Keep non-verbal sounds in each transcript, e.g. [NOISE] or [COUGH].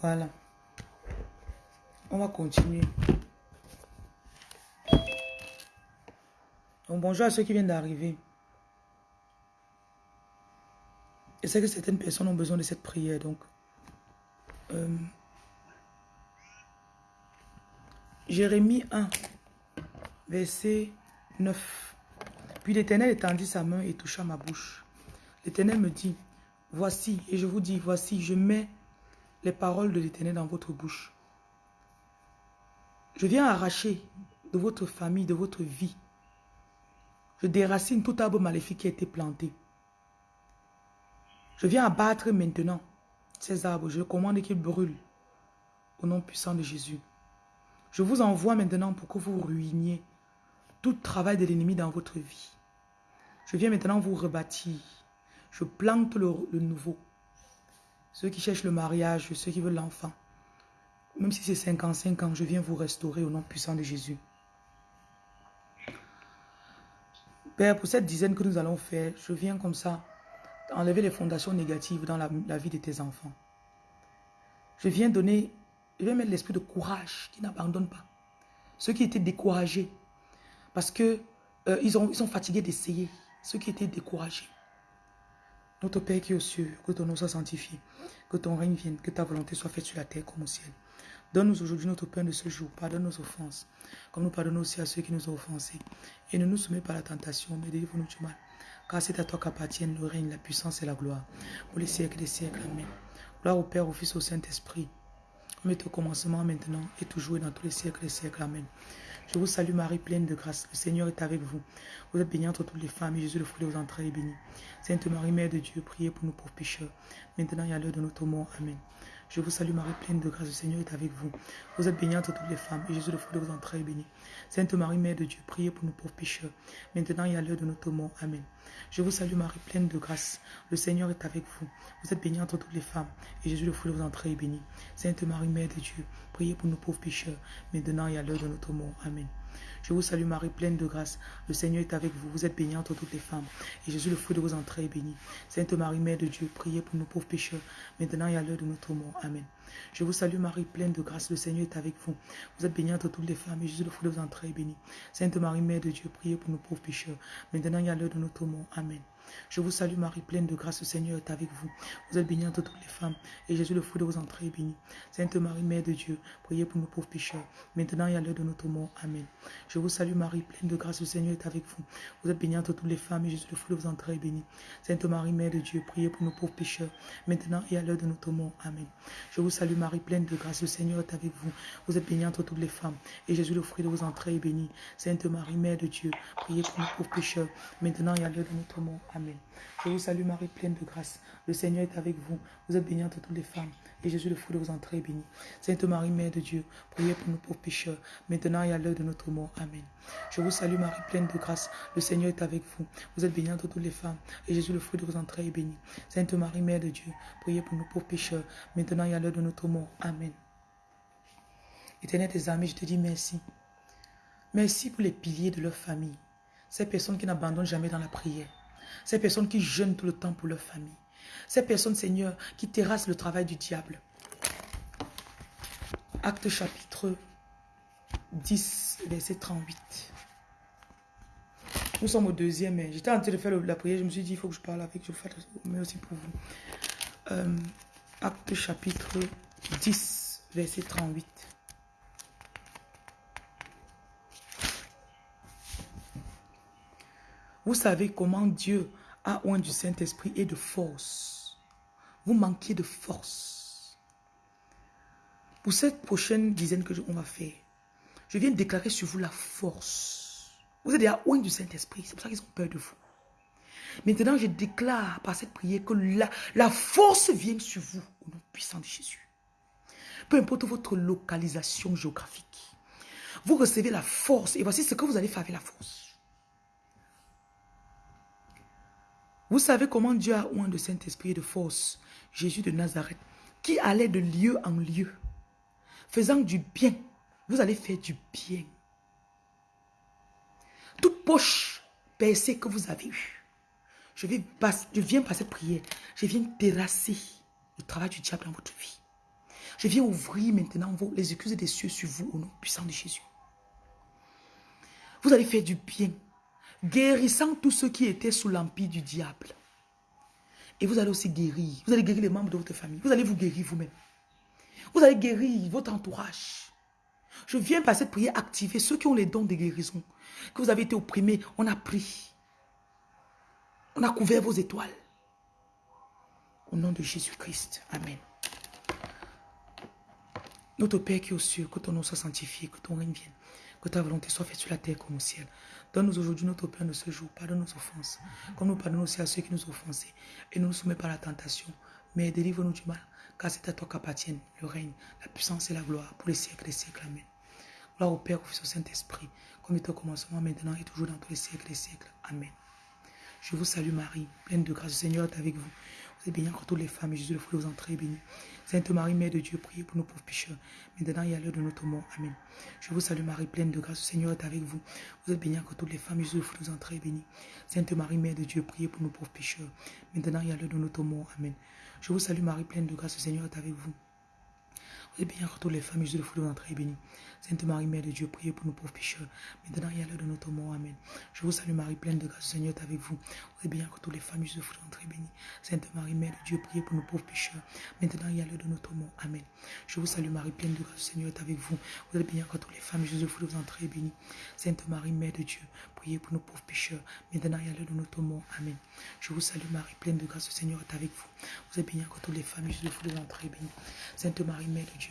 Voilà. On va continuer. Donc, bonjour à ceux qui viennent d'arriver. Je sais que certaines personnes ont besoin de cette prière, donc... Euh, Jérémie 1, verset 9. Puis l'Éternel étendit sa main et toucha ma bouche. L'Éternel me dit, voici, et je vous dis, voici, je mets les paroles de l'Éternel dans votre bouche. Je viens arracher de votre famille, de votre vie. Je déracine tout arbre maléfique qui a été planté. Je viens abattre maintenant ces arbres. Je commande qu'ils brûlent au nom puissant de Jésus. Je vous envoie maintenant pour que vous ruiniez tout travail de l'ennemi dans votre vie. Je viens maintenant vous rebâtir. Je plante le, nouveau. Ceux qui cherchent le mariage, ceux qui veulent l'enfant. Même si c'est 55 ans, je viens vous restaurer au nom puissant de Jésus. Père, pour cette dizaine que nous allons faire, je viens comme ça enlever les fondations négatives dans la, vie de tes enfants. Je viens donner je vais mettre l'esprit de courage qui n'abandonne pas. Ceux qui étaient découragés, parce que euh, ils sont fatigués d'essayer. Ceux qui étaient découragés. Notre Père qui est aux cieux, que ton nom soit sanctifié, que ton règne vienne, que ta volonté soit faite sur la terre comme au ciel. Donne-nous aujourd'hui notre pain de ce jour. Pardonne nos offenses, comme nous pardonnons aussi à ceux qui nous ont offensés. Et ne nous soumets pas à la tentation, mais délivre-nous du mal. Car c'est à toi qu'appartiennent le règne, la puissance et la gloire. Pour les siècles des siècles. Amen. Gloire au Père, au Fils, au Saint-Esprit comme au commencement, maintenant, et toujours et dans tous les siècles et siècles. Amen. Je vous salue Marie, pleine de grâce. Le Seigneur est avec vous. Vous êtes bénie entre toutes les femmes, et Jésus, le fruit de vos entrailles, est béni. Sainte Marie, Mère de Dieu, priez pour nous pauvres pécheurs, maintenant et à l'heure de notre mort. Amen. Je vous salue Marie, pleine de grâce, le Seigneur est avec vous. Vous êtes bénie entre toutes les femmes, et Jésus, le fruit de vos entrailles, est béni. Sainte Marie, Mère de Dieu, priez pour nous pauvres pécheurs, maintenant et à l'heure de notre mort. Amen. Je vous salue Marie, pleine de grâce. Le Seigneur est avec vous. Vous êtes bénie entre toutes les femmes, et Jésus, le fruit de vos entrailles, est béni. Sainte Marie, Mère de Dieu, priez pour nous pauvres pécheurs, maintenant et à l'heure de notre mort. Amen. Je vous salue Marie, pleine de grâce. Le Seigneur est avec vous. Vous êtes bénie entre toutes les femmes. Et Jésus, le fruit de vos entrailles, est béni. Sainte Marie, Mère de Dieu, priez pour nous pauvres pécheurs, maintenant et à l'heure de notre mort. Amen. Je vous salue Marie, pleine de grâce. Le Seigneur est avec vous. Vous êtes bénie entre toutes les femmes. Et Jésus, le fruit de vos entrailles, est béni. Sainte Marie, Mère de Dieu, priez pour nous pauvres pécheurs, maintenant et à l'heure de notre mort. Amen. Je vous salue Marie, pleine de grâce, le Seigneur est avec vous. Vous êtes bénie entre toutes les femmes, et Jésus, le fruit de vos entrailles, est béni. Sainte Marie, Mère de Dieu, priez pour nous pauvres pécheurs, maintenant et à l'heure de notre mort. Amen. Je vous salue Marie, pleine de grâce, le Seigneur est avec vous. Vous êtes bénie entre toutes les femmes, et Jésus, le fruit de vos entrailles, est béni. Sainte Marie, Mère de Dieu, priez pour nous pauvres pécheurs, maintenant et à l'heure de notre mort. Amen. Je vous salue Marie, pleine de grâce, le Seigneur est avec vous. Vous êtes bénie entre toutes les femmes, et Jésus, le fruit de vos entrailles, est béni. Sainte Marie, Mère de Dieu, priez pour nous pauvres pécheurs, maintenant et à l'heure de notre mort. Amen. Je vous salue Marie, pleine de grâce. Le Seigneur est avec vous. Vous êtes bénie entre toutes les femmes. Et Jésus, le fruit de vos entrailles, est béni. Sainte Marie, Mère de Dieu, priez pour nous pauvres pécheurs, maintenant et à l'heure de notre mort. Amen. Je vous salue Marie, pleine de grâce. Le Seigneur est avec vous. Vous êtes bénie entre toutes les femmes. Et Jésus, le fruit de vos entrailles, est béni. Sainte Marie, Mère de Dieu, priez pour nous pauvres pécheurs, maintenant et à l'heure de notre mort. Amen. Éternel des amis, je te dis merci. Merci pour les piliers de leur famille. Ces personnes qui n'abandonnent jamais dans la prière. Ces personnes qui jeûnent tout le temps pour leur famille. Ces personnes, Seigneur, qui terrassent le travail du diable. Acte chapitre 10, verset 38. Nous sommes au deuxième. J'étais en train de faire la prière. Je me suis dit, il faut que je parle avec. Je fais mais aussi pour vous. Euh, acte chapitre 10, verset 38. Vous savez comment Dieu a oint du Saint-Esprit et de force. Vous manquez de force. Pour cette prochaine dizaine que on va faire, je viens déclarer sur vous la force. Vous êtes déjà oint du Saint-Esprit. C'est pour ça qu'ils ont peur de vous. Maintenant, je déclare par cette prière que la, la force vient sur vous au nom puissant de Jésus. Peu importe votre localisation géographique. Vous recevez la force et voici ce que vous allez faire avec la force. Vous savez comment Dieu a oint de Saint-Esprit et de force Jésus de Nazareth, qui allait de lieu en lieu, faisant du bien. Vous allez faire du bien. Toute poche percée que vous avez eue, je, vais je viens cette prière, je viens terrasser le travail du diable dans votre vie. Je viens ouvrir maintenant les excuses des cieux sur vous au nom puissant de Jésus. Vous allez faire du bien, guérissant tous ceux qui étaient sous l'empire du diable. Et vous allez aussi guérir. Vous allez guérir les membres de votre famille. Vous allez vous guérir vous-même. Vous allez guérir votre entourage. Je viens par cette prière activer ceux qui ont les dons de guérison. Que vous avez été opprimés, on a pris. On a couvert vos étoiles. Au nom de Jésus-Christ. Amen. Notre Père qui est aux cieux, que ton nom soit sanctifié, que ton règne vienne, que ta volonté soit faite sur la terre comme au ciel. Donne-nous aujourd'hui notre pain de ce jour. Pardonne nos offenses, comme nous pardonnons aussi à ceux qui nous offensés. Et ne nous soumets pas à la tentation, mais délivre-nous du mal, car c'est à toi qu'appartiennent le règne, la puissance et la gloire pour les siècles des siècles. Amen. Gloire au Père, au Fils, au Saint-Esprit, comme il était au commencement, maintenant et toujours dans tous les siècles des siècles. Amen. Je vous salue Marie, pleine de grâce, le Seigneur est avec vous. Vous êtes bénie entre toutes les femmes, et Jésus, le fruit de vos entrées, est béni. Sainte Marie, Mère de Dieu, priez pour nous pauvres pécheurs, maintenant et à l'heure de notre mort. Amen. Je vous salue Marie, pleine de grâce, le Seigneur est avec vous. Vous êtes bénie entre toutes les femmes, Jésus, entrées, est béni. Sainte Marie, Mère de Dieu, priez pour nous pauvres pécheurs, maintenant et à l'heure de notre mort. Amen. Je vous salue Marie, pleine de grâce, le Seigneur est avec vous. Êtes bénie entre toutes les et Jésus, le fruit de. Sainte Marie, Mère de Dieu, priez pour nous pauvres pécheurs, maintenant et à l'heure de notre mort. Amen. Je vous salue Marie, pleine de grâce, Seigneur est avec vous. Êtes bénie entre toutes les femmes, Jésus, le fruit de béni. Sainte Marie, Mère de Dieu, priez pour nous pauvres pécheurs, maintenant et à l'heure de notre mort. Amen. Je vous salue Marie, pleine de grâce, Seigneur est avec vous. Vous êtes bénie entre toutes les femmes, Jésus, le fruit de béni. Sainte Marie, Mère de Dieu, priez pour nous pauvres pécheurs, maintenant et à l'heure de notre mort. Amen. Je vous salue Marie, pleine de grâce, Seigneur est avec vous. Vous êtes toutes les femmes, Jésus, le fruit de. Sainte de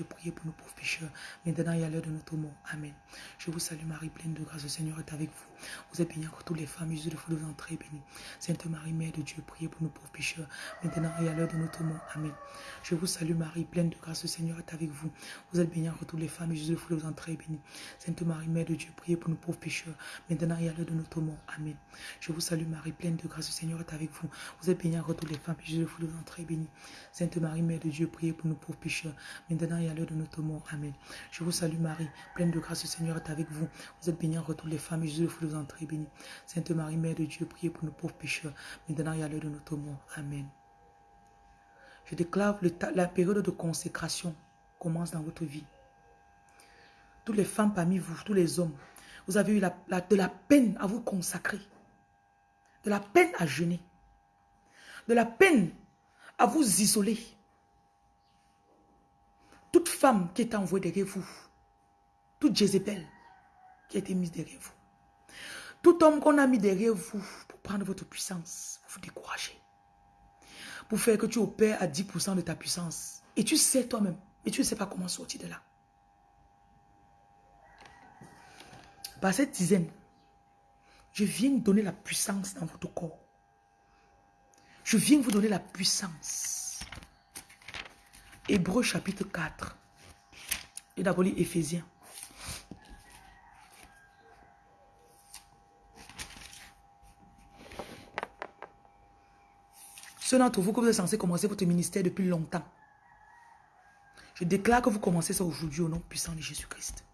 priez pour nous pauvres pécheurs, maintenant et à l'heure de notre mort. Amen. Je vous salue Marie, pleine de grâce, le Seigneur est avec vous. Vous êtes bénie entre toutes les femmes, Jésus, le fruit de vos entrées, est béni. Sainte Marie, Mère de Dieu, priez pour nous pauvres pécheurs, maintenant et à l'heure de notre mort. Amen. Je vous salue Marie, pleine de grâce, le Seigneur est avec vous. Vous êtes bénie entre toutes les femmes, Jésus, le fruit de vos entrées, est béni. Sainte Marie, Mère de Dieu, priez pour nous pauvres pécheurs, maintenant et à l'heure de notre mort. Amen. Je vous salue Marie, pleine de grâce, le Seigneur est avec vous. Vous êtes bénie entre toutes les femmes, Jésus, le fruit de vos entrées, est béni. Sainte Marie, Mère de Dieu, priez pour nous pauvres pécheurs, maintenant et à l'heure de notre mort. Amen. Je vous salue Marie, pleine de grâce, le Seigneur est avec vous. Vous êtes bénie entre toutes les femmes, Jésus, le fruit est béni. Sainte Marie, Mère de Dieu, priez pour nous pauvres pécheurs, maintenant et à l'heure de notre mort. Amen. Je déclare le la période de consécration commence dans votre vie. Toutes les femmes parmi vous, tous les hommes, vous avez eu la, de la peine à vous consacrer, de la peine à jeûner, de la peine à vous isoler. Toute femme qui est envoyée derrière vous, toute Jézabel qui a été mise derrière vous, tout homme qu'on a mis derrière vous pour prendre votre puissance, vous décourager, pour faire que tu opères à 10% de ta puissance. Et tu sais toi-même, mais tu ne sais pas comment sortir de là. Par cette dizaine, je viens donner la puissance dans votre corps. Je viens vous donner la puissance. Hébreu chapitre 4. Et d'abord Éphésiens. Ceux d'entre vous que vous êtes censé commencer votre ministère depuis longtemps. Je déclare que vous commencez ça aujourd'hui au nom puissant de Jésus-Christ.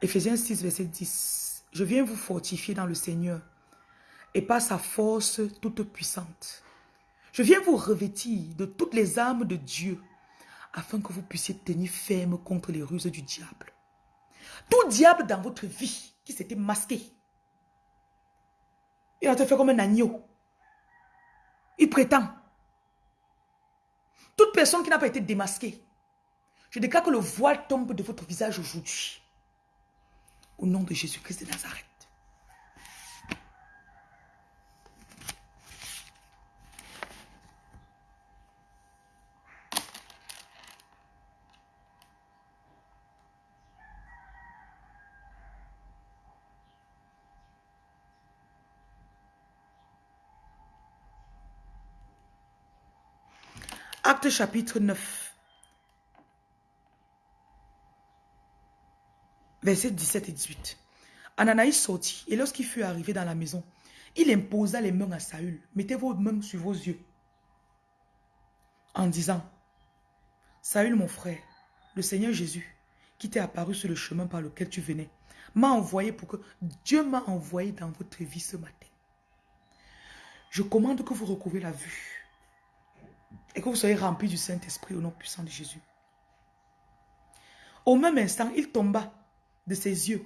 Éphésiens 6, verset 10. Je viens vous fortifier dans le Seigneur et par sa force toute puissante. Je viens vous revêtir de toutes les armes de Dieu afin que vous puissiez tenir ferme contre les ruses du diable. Tout diable dans votre vie qui s'était masqué, il a te fait comme un agneau. Il prétend. Toute personne qui n'a pas été démasquée, je déclare que le voile tombe de votre visage aujourd'hui. Au nom de Jésus-Christ de Nazareth. Acte chapitre 9. Versets 17 et 18. Ananaïs sortit et lorsqu'il fut arrivé dans la maison, il imposa les mains à Saül. Mettez vos mains sur vos yeux. En disant, Saül mon frère, le Seigneur Jésus, qui t'est apparu sur le chemin par lequel tu venais, m'a envoyé pour que Dieu m'a envoyé dans votre vie ce matin. Je commande que vous recouvrez la vue et que vous soyez remplis du Saint-Esprit au nom puissant de Jésus. Au même instant, il tomba de ses yeux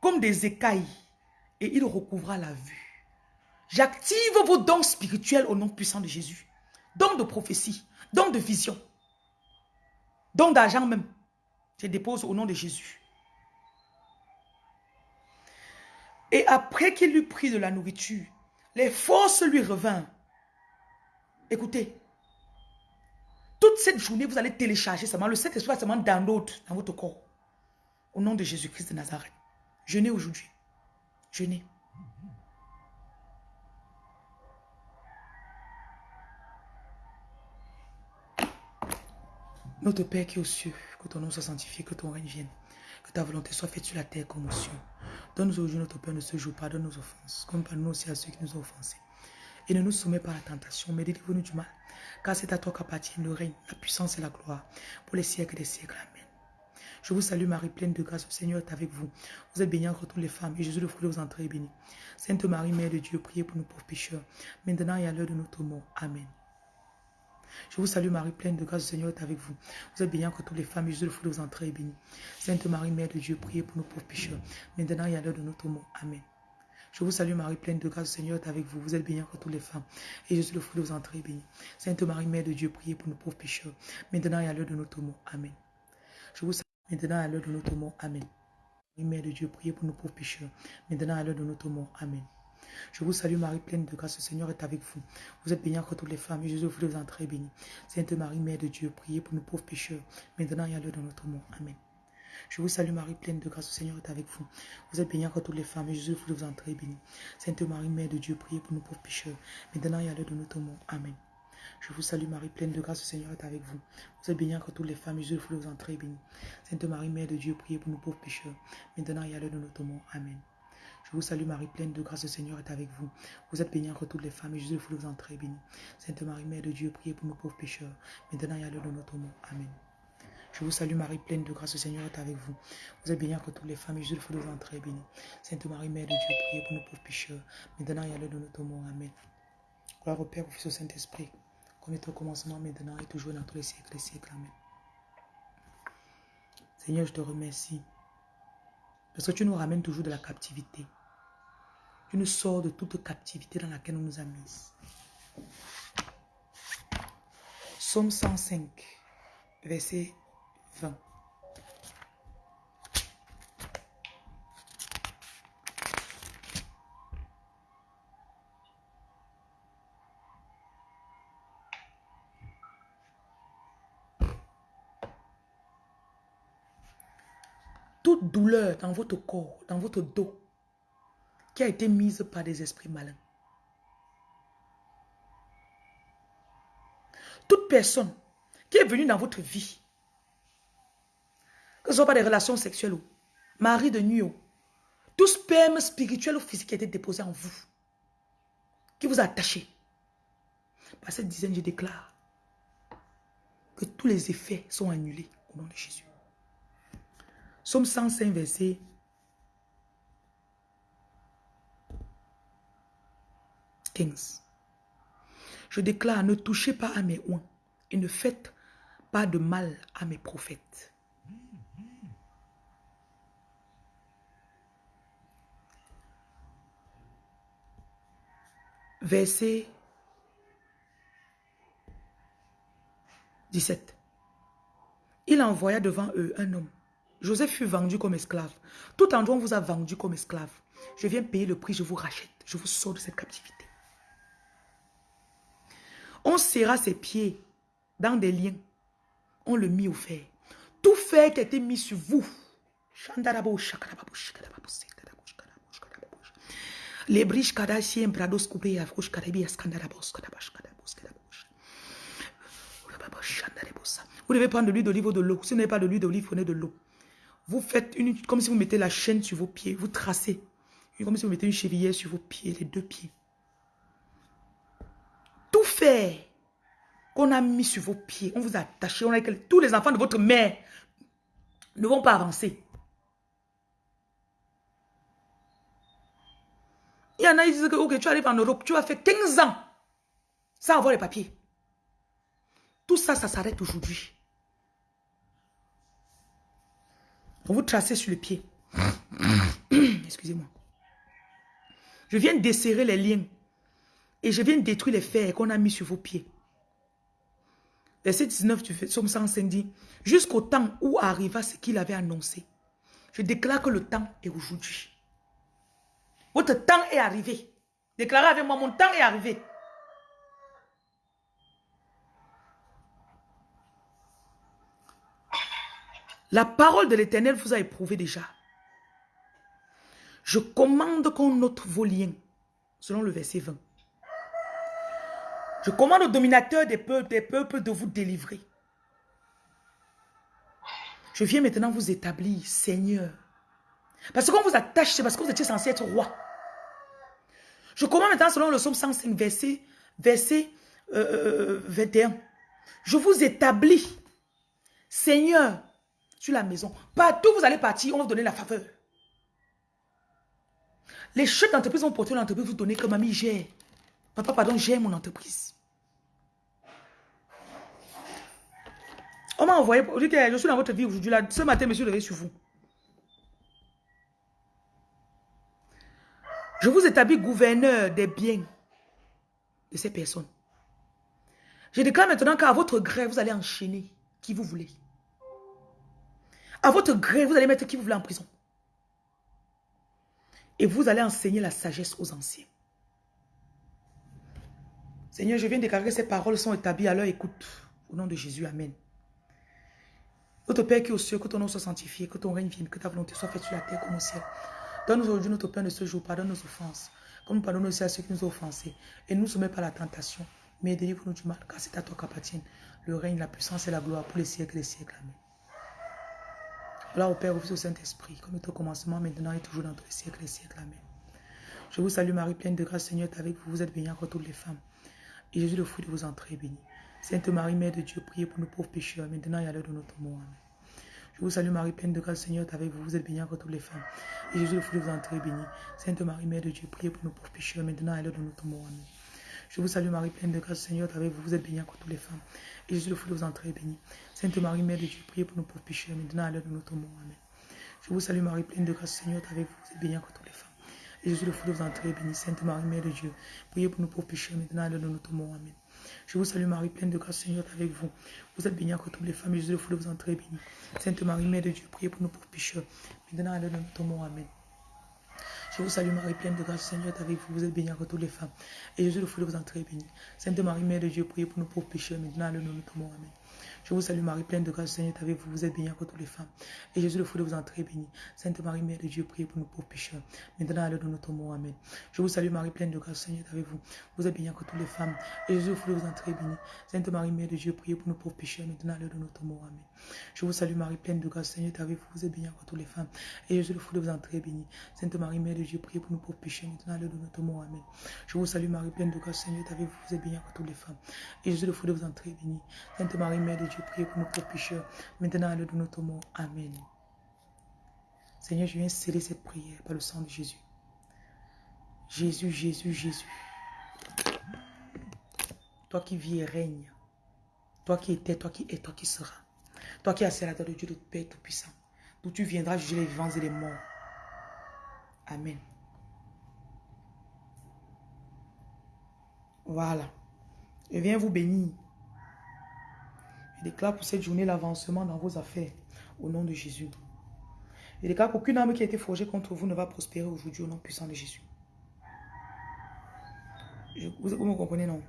comme des écailles et il recouvra la vue. J'active vos dons spirituels au nom puissant de Jésus. Dons de prophétie, dons de vision, dons d'argent même. Je dépose au nom de Jésus. Et après qu'il eut pris de la nourriture, les forces lui revinrent. Écoutez, toute cette journée, vous allez télécharger seulement le Saint-Esprit seulement download dans votre corps. Au nom de Jésus-Christ de Nazareth. Jeûnez aujourd'hui. Jeûnez. Notre Père qui est aux cieux, que ton nom soit sanctifié, que ton règne vienne, que ta volonté soit faite sur la terre comme aux cieux. Donne-nous aujourd'hui notre Père de ce jour, pardonne nos offenses, comme pardonne aussi à ceux qui nous ont offensés. Et ne nous soumets pas à la tentation, mais délivre-nous du mal, car c'est à toi qu'appartient le règne, la puissance et la gloire, pour les siècles des siècles. Amen. Je vous salue Marie, pleine de grâce, le Seigneur est avec vous. Vous êtes bénie entre toutes les femmes, et Jésus, le fruit de vos entrées, est béni. Sainte Marie, Mère de Dieu, priez pour nous pauvres pécheurs, maintenant et à l'heure de notre mort. Amen. Je vous salue Marie, pleine de grâce, le Seigneur est avec vous. Vous êtes bénie entre toutes les femmes, et Jésus, le fruit de vos entrées, est béni. Sainte Marie, Mère de Dieu, priez pour nous pauvres pécheurs, maintenant et à l'heure de notre mort. Amen. Je vous salue Marie, pleine de grâce, le Seigneur est avec vous. Vous êtes bénie entre toutes les femmes, et Jésus, le fruit de vos entrées, béni. Sainte Marie, Mère de Dieu, priez pour nous pauvres pécheurs, maintenant et à l'heure de notre mort. Amen. Je vous salue maintenant à l'heure de notre mort. Amen. Marie, Mère de Dieu, priez pour nous pauvres pécheurs, maintenant à l'heure de notre mort. Amen. Je vous salue Marie, pleine de grâce, le Seigneur est avec vous. Vous êtes bénie entre toutes les femmes, et Jésus, le fruit de vos entrées, béni. Sainte Marie, Mère de Dieu, priez pour nous pauvres pécheurs, maintenant et à l'heure de notre mort. Amen. Je vous salue Marie, pleine de grâce, le Seigneur est avec vous. Vous êtes bénie entre toutes les femmes, et Jésus, le fruit de vos. Sainte Marie, Mère de Dieu, priez pour nous pauvres pécheurs, maintenant et à l'heure de notre mort. Amen. Je vous salue Marie, pleine de grâce, le Seigneur est avec vous. Vous êtes bénie entre toutes les femmes, et Jésus, le fruit de vos. Sainte Marie, Mère de Dieu, priez pour nous pauvres pécheurs, maintenant et à l'heure de notre mort. Amen. Je vous salue Marie, pleine de grâce, le Seigneur est avec vous. Vous êtes bénie entre toutes les femmes, et Jésus, le fruit de vos. Sainte Marie, Mère de Dieu, priez pour nous pauvres pécheurs, maintenant et à l'heure de notre mort. Amen. Je vous salue Marie, pleine de grâce, le Seigneur est avec vous. Vous êtes bénie entre toutes les femmes, et Jésus, le fruit de vos entrées, est béni. Sainte Marie, Mère de Dieu, priez pour nous pauvres pécheurs, maintenant et à l'heure de notre mort. Amen. Gloire au Père, au Fils, au Saint-Esprit, comme est au commencement, maintenant et toujours dans tous les siècles des siècles. Amen. Seigneur, je te remercie. Parce que tu nous ramènes toujours de la captivité. Tu nous sors de toute captivité dans laquelle on nous a mis. Somme 105, verset 20. Toute douleur dans votre corps, dans votre dos, qui a été mise par des esprits malins. Toute personne qui est venue dans votre vie, que ce soit pas des relations sexuelles ou mari de nuit ou tout sperme spirituel ou physique qui a été déposé en vous, qui vous a attaché? Par cette dizaine, je déclare que tous les effets sont annulés au nom de Jésus. Somme 105, verset 15. Je déclare, ne touchez pas à mes oins et ne faites pas de mal à mes prophètes. Verset 17. Il envoya devant eux un homme. Joseph fut vendu comme esclave. Tout endroit on vous a vendu comme esclave. Je viens payer le prix, je vous rachète. Je vous sors de cette captivité. On serra ses pieds dans des liens. On le mit au fer. Tout fer qui a été mis sur vous. Les briches kadashien brados coupés à fouche karabi askandarabos kadabash kadabos kadabos. Vous devez prendre de l'huile d'olive ou de l'eau. Si vous n'avez pas de l'huile d'olive, prenez de l'eau. Vous faites une, comme si vous mettez la chaîne sur vos pieds. Vous tracez. Comme si vous mettez une chevillère sur vos pieds, les deux pieds. Tout fait qu'on a mis sur vos pieds, on vous a attaché, on a tous les enfants de votre mère ne vont pas avancer. Il y en a, qui disent que tu arrives en Europe, tu vas faire 15 ans sans avoir les papiers. Tout ça, ça s'arrête aujourd'hui. Vous tracez sur le pied. [COUGHS] Excusez-moi. Je viens desserrer les liens. Et je viens détruire les fers qu'on a mis sur vos pieds. Verset 19 du Somme 105 dit, jusqu'au temps où arriva ce qu'il avait annoncé. Je déclare que le temps est aujourd'hui. Votre temps est arrivé. Déclarez avec moi, mon temps est arrivé. La parole de l'éternel vous a éprouvé déjà. Je commande qu'on note vos liens, selon le verset 20. Je commande au dominateur des peuples, des peuples de vous délivrer. Je viens maintenant vous établir, Seigneur. Parce qu'on vous attache, c'est parce que vous étiez censé être roi. Je commande maintenant selon le psaume 105, verset, verset 21. Euh, euh, Je vous établis, Seigneur, sur la maison. Partout où vous allez partir, on va vous donner la faveur. Les chefs d'entreprise vont porter l'entreprise, vous donner comme mamie, j'ai. Papa, pardon, j'ai mon entreprise. On m'a envoyé, je suis dans votre vie aujourd'hui, ce matin, monsieur, je sur vous. Je vous établis gouverneur des biens de ces personnes. Je déclare maintenant qu'à votre gré, vous allez enchaîner qui vous voulez. À votre gré, vous allez mettre qui vous voulez en prison. Et vous allez enseigner la sagesse aux anciens. Seigneur, je viens de déclarer que ces paroles sont établies à leur écoute. Au nom de Jésus, Amen. Notre Père qui est au ciel, que ton nom soit sanctifié, que ton règne vienne, que ta volonté soit faite sur la terre comme au ciel. Donne-nous aujourd'hui notre pain de ce jour, pardonne nos offenses, comme nous pardonnons aussi à ceux qui nous ont offensés. Et ne nous soumets pas à la tentation, mais délivre-nous du mal, car c'est à toi qu'appartiennent le règne, la puissance et la gloire pour les siècles et les siècles. Amen. Voilà au Père, au Fils, au Saint-Esprit, comme est au commencement, maintenant et toujours dans tous les siècles et les siècles. Amen. Je vous salue Marie, pleine de grâce, Seigneur est avec vous. Vous êtes bénie entre toutes les femmes. Et Jésus, le fruit de vos entrées, béni. Sainte Marie, Mère de Dieu, priez pour nous pauvres pécheurs, maintenant et à l'heure de notre mort. Amen. Je vous salue Marie, pleine de grâce, Seigneur avec vous. Vous êtes bénie entre toutes les femmes. Et Jésus, le fruit de vos entrées, béni. Sainte Marie, Mère de Dieu, priez pour nous pauvres pécheurs, maintenant et à l'heure de notre mort. Amen. Je vous salue Marie, pleine de grâce, Seigneur avec vous. Vous êtes bénie entre toutes les femmes. Et Jésus, le fruit de vos entrées, béni. Sainte Marie, Mère de Dieu, priez pour nous pauvres pécheurs, maintenant et à l'heure de notre mort. Amen. Je vous salue Marie, pleine de grâce, Seigneur avec vous. Vous êtes bénie entre toutes les femmes. Et Jésus, le fruit de vos entrées, béni. Sainte Marie, Mère de Dieu, priez pour nous pauvres pécheurs, maintenant et l'heure de notre mort. Amen. Je vous salue Marie, pleine de grâce, Seigneur est avec vous. Vous êtes bénie entre toutes les femmes, Jésus, le fruit de vos entrées, béni. Sainte Marie, Mère de Dieu, priez pour nous pauvres pécheurs, maintenant à l'heure de notre mort. Amen. Je vous salue Marie, pleine de grâce, Seigneur est avec vous. Vous êtes bénie entre toutes les femmes. Et Jésus, le fruit de vos entrées, béni. Sainte Marie, Mère de Dieu, priez pour nous pauvres pécheurs, maintenant à l'heure de notre mort. Amen. Je vous salue Marie, pleine de grâce, Seigneur avec vous. Vous êtes bénie entre toutes les femmes. Et Jésus, le fruit de vos entrées, béni. Sainte Marie, Mère de Dieu, priez pour nous pauvres pécheurs, maintenant à l'heure de notre mort. Amen. Je vous salue Marie, pleine de grâce, Seigneur avec vous. Vous êtes bénie entre toutes les femmes. Et Jésus, le fruit de vos entrées, béni. Sainte Marie, Mère de Dieu, priez pour nous pauvres pécheurs, maintenant à l'heure de notre mort. Amen. Je vous salue Marie, pleine de grâce, Seigneur avec vous. Vous êtes bénie entre toutes les femmes. Et Jésus, le fruit de vos entrées, béni. Sainte Marie, Mère de Dieu, priez pour nous pauvres pécheurs, maintenant à l'heure de notre mort. Amen. Je vous salue Marie, pleine de grâce, Seigneur avec vous. Vous êtes toutes les femmes. Et Jésus, le fruit de vos entrées, béni. Sainte Marie, Mère de Dieu, priez pour nous pauvres pécheurs, maintenant à l'heure de notre mort. Amen. Seigneur, je viens sceller cette prière par le sang de Jésus. Jésus, Jésus, Jésus. Toi qui vis et règnes. Toi qui étais, toi qui es, toi qui seras. Toi qui as la tête de Dieu de Père Tout-Puissant. D'où tu viendras juger les vivants et les morts. Amen. Voilà. Je viens vous bénir. Déclare pour cette journée l'avancement dans vos affaires. Au nom de Jésus. Je déclare qu'aucune âme qui a été forgée contre vous ne va prospérer aujourd'hui au nom puissant de Jésus. vous, vous me comprenez, non?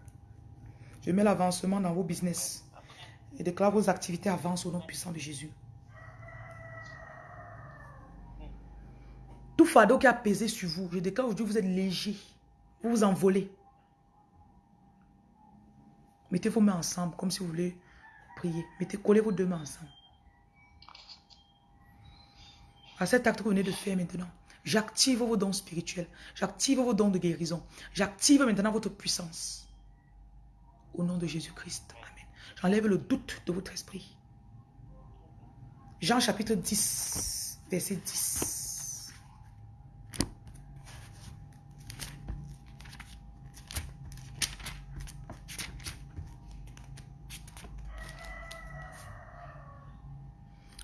Je mets l'avancement dans vos business. Je déclare vos activités avancent au nom puissant de Jésus. Tout fardeau qui a pesé sur vous, je déclare aujourd'hui vous êtes léger. Vous vous envolez. Mettez vos mains ensemble comme si vous voulez Mettez, collez vos deux mains ensemble. À cet acte que vous venez de faire maintenant, j'active vos dons spirituels. J'active vos dons de guérison. J'active maintenant votre puissance. Au nom de Jésus-Christ. Amen. J'enlève le doute de votre esprit. Jean chapitre 10, verset 10.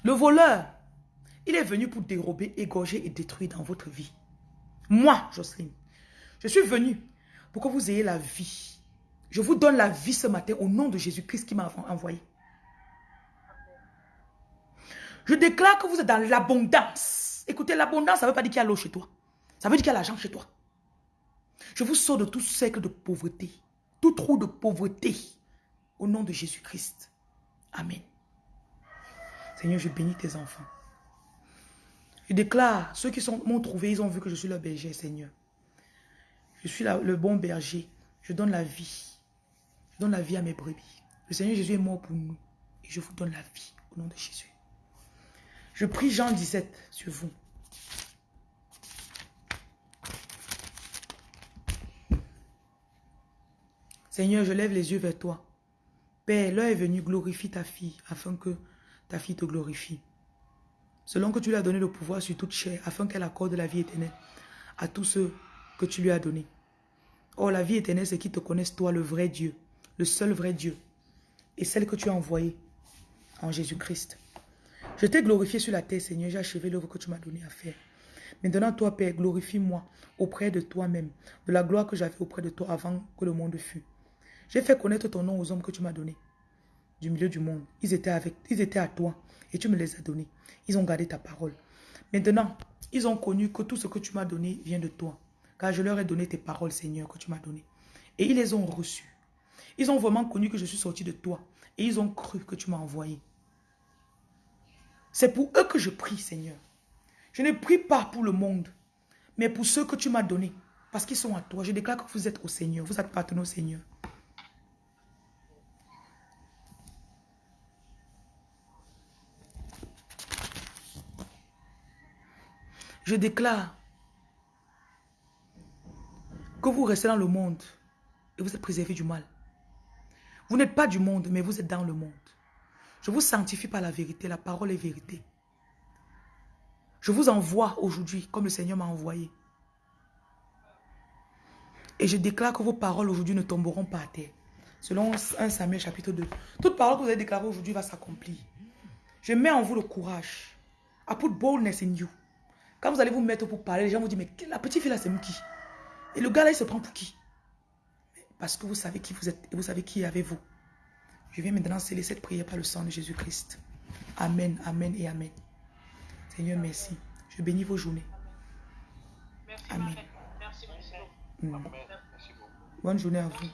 Le voleur, il est venu pour dérober, égorger et détruire dans votre vie. Moi, Jocelyne, je suis venu pour que vous ayez la vie. Je vous donne la vie ce matin au nom de Jésus-Christ qui m'a envoyé. Je déclare que vous êtes dans l'abondance. Écoutez, l'abondance, ça ne veut pas dire qu'il y a l'eau chez toi. Ça veut dire qu'il y a l'argent chez toi. Je vous sors de tout cercle de pauvreté, tout trou de pauvreté, au nom de Jésus-Christ. Amen. Seigneur, je bénis tes enfants. Je déclare, ceux qui m'ont trouvé, ils ont vu que je suis le berger, Seigneur. Je suis le bon berger. Je donne la vie. Je donne la vie à mes brebis. Le Seigneur Jésus est mort pour nous. Et je vous donne la vie au nom de Jésus. Je prie Jean 17 sur vous. Seigneur, je lève les yeux vers toi. Père, l'heure est venue, glorifie ta fille, afin que ta fille te glorifie. Selon que tu lui as donné le pouvoir sur toute chair, afin qu'elle accorde la vie éternelle à tous ceux que tu lui as donnés. Oh, la vie éternelle, c'est qu'ils te connaissent, toi, le vrai Dieu, le seul vrai Dieu, et celle que tu as envoyée en Jésus-Christ. Je t'ai glorifié sur la terre, Seigneur, j'ai achevé l'œuvre que tu m'as donné à faire. Maintenant, toi, Père, glorifie-moi auprès de toi-même, de la gloire que j'avais auprès de toi avant que le monde fût. J'ai fait connaître ton nom aux hommes que tu m'as donnés du milieu du monde. Ils étaient avec, ils étaient à toi et tu me les as donnés. Ils ont gardé ta parole. Maintenant, ils ont connu que tout ce que tu m'as donné vient de toi. Car je leur ai donné tes paroles, Seigneur, que tu m'as données. Et ils les ont reçues. Ils ont vraiment connu que je suis sorti de toi. Et ils ont cru que tu m'as envoyé. C'est pour eux que je prie, Seigneur. Je ne prie pas pour le monde, mais pour ceux que tu m'as donnés. Parce qu'ils sont à toi. Je déclare que vous êtes au Seigneur. Vous appartenez au Seigneur. Je déclare que vous restez dans le monde et vous êtes préservé du mal. Vous n'êtes pas du monde, mais vous êtes dans le monde. Je vous sanctifie par la vérité. La parole est vérité. Je vous envoie aujourd'hui comme le Seigneur m'a envoyé. Et je déclare que vos paroles aujourd'hui ne tomberont pas à terre. Selon 1 Samuel chapitre 2. Toute parole que vous avez déclarée aujourd'hui va s'accomplir. Je mets en vous le courage. I put boldness in you. Quand vous allez vous mettre pour parler, les gens vous disent, mais la petite fille là, c'est qui? Et le gars là, il se prend pour qui? Parce que vous savez qui vous êtes et vous savez qui est avec vous. Je viens maintenant sceller cette prière par le sang de Jésus-Christ. Amen, Amen et Amen. Seigneur, merci. Je bénis vos journées. Amen. Merci, merci. Mm. Bonne journée à vous.